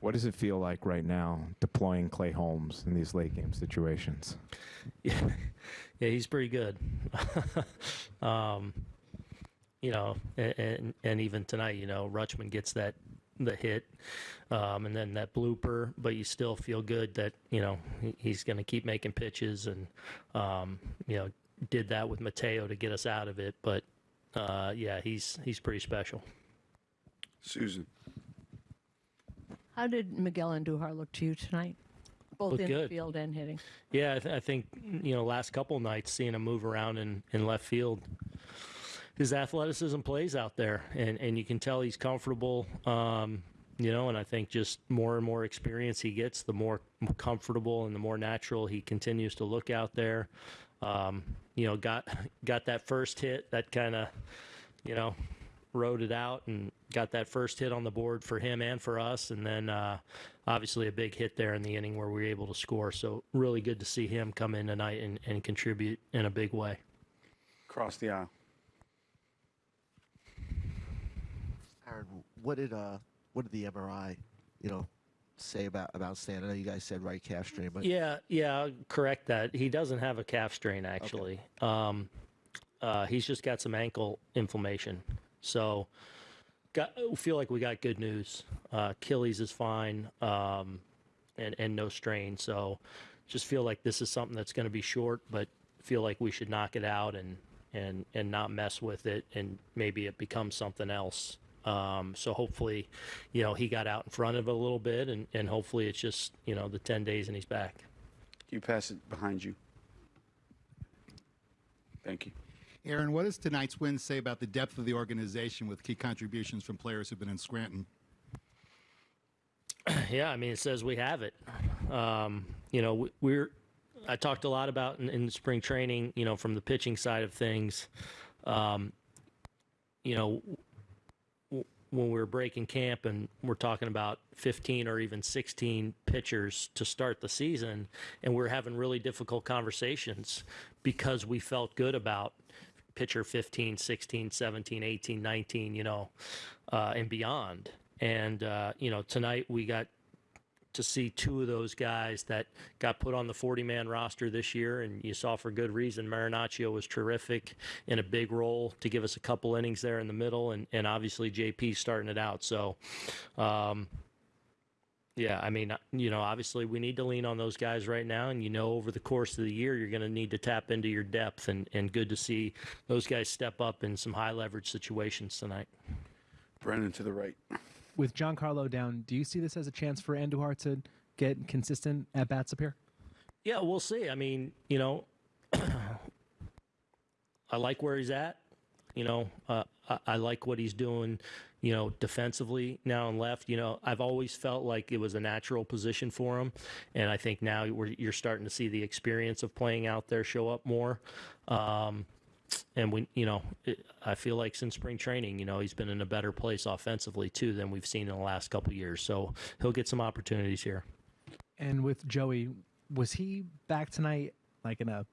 What does it feel like right now deploying Clay Holmes in these late game situations? Yeah, yeah, he's pretty good. um, you know, and, and and even tonight, you know, Rutschman gets that the hit, um, and then that blooper, but you still feel good that you know he's going to keep making pitches, and um, you know, did that with Mateo to get us out of it. But uh, yeah, he's he's pretty special. Susan. How did Miguel Andujar look to you tonight? Both Looked in good. the field and hitting. Yeah, I, th- I think you know last couple nights seeing him move around in, in left field, his athleticism plays out there, and and you can tell he's comfortable. Um, you know, and I think just more and more experience he gets, the more comfortable and the more natural he continues to look out there. Um, you know, got got that first hit that kind of, you know, rode it out and got that first hit on the board for him and for us. And then uh, obviously a big hit there in the inning where we were able to score. So really good to see him come in tonight and, and contribute in a big way. Across the aisle. Aaron, what did uh what did the MRI, you know, say about about Stan? I know you guys said right calf strain, but Yeah, yeah, I'll correct that. He doesn't have a calf strain actually. Um, uh, he's just got some ankle inflammation. So, got feel like we got good news. Uh, Achilles is fine, um, and and no strain. So, just feel like this is something that's going to be short, but feel like we should knock it out and and and not mess with it, and maybe it becomes something else. Um, so hopefully, you know, he got out in front of it a little bit, and, and hopefully it's just you know the ten days and he's back. You pass it behind you. Thank you. Aaron, what does tonight's win say about the depth of the organization with key contributions from players who've been in Scranton? Yeah, I mean, it says we have it. Um, you know, we- we're. I talked a lot about in, in spring training. You know, from the pitching side of things. Um, you know, when we were breaking camp and we're talking about 15 or even 16 pitchers to start the season, and we're having really difficult conversations because we felt good about pitcher 15, 16, 17, 18, 19, you know, uh, and beyond. And, uh, you know, tonight we got to see two of those guys that got put on the 40 man roster this year. And you saw for good reason, Marinaccio was terrific in a big role to give us a couple innings there in the middle. And, and obviously, JP starting it out. So, um, yeah, I mean, you know, obviously we need to lean on those guys right now. And, you know, over the course of the year, you're going to need to tap into your depth. And, and good to see those guys step up in some high leverage situations tonight. Brennan to the right. With Giancarlo down, do you see this as a chance for Andujar to get consistent at bats up here? Yeah, we'll see. I mean, you know, I like where he's at. You know, uh, I, I like what he's doing. You know, defensively now and left. You know, I've always felt like it was a natural position for him, and I think now you're starting to see the experience of playing out there show up more. Um, and we, you know, it, I feel like since spring training, you know, he's been in a better place offensively too than we've seen in the last couple years. So he'll get some opportunities here. And with Joey, was he back tonight, like in a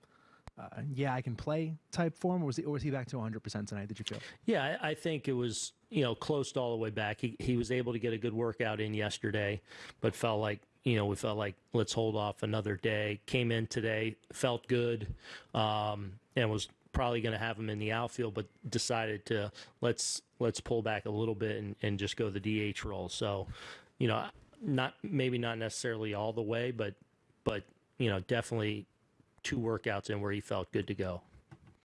uh, yeah, I can play type form, or was he, or was he back to 100 percent tonight? Did you feel? Yeah, I, I think it was you know close to all the way back. He he was able to get a good workout in yesterday, but felt like you know we felt like let's hold off another day. Came in today, felt good, um, and was probably going to have him in the outfield, but decided to let's let's pull back a little bit and, and just go the DH role. So, you know, not maybe not necessarily all the way, but but you know definitely two workouts in where he felt good to go.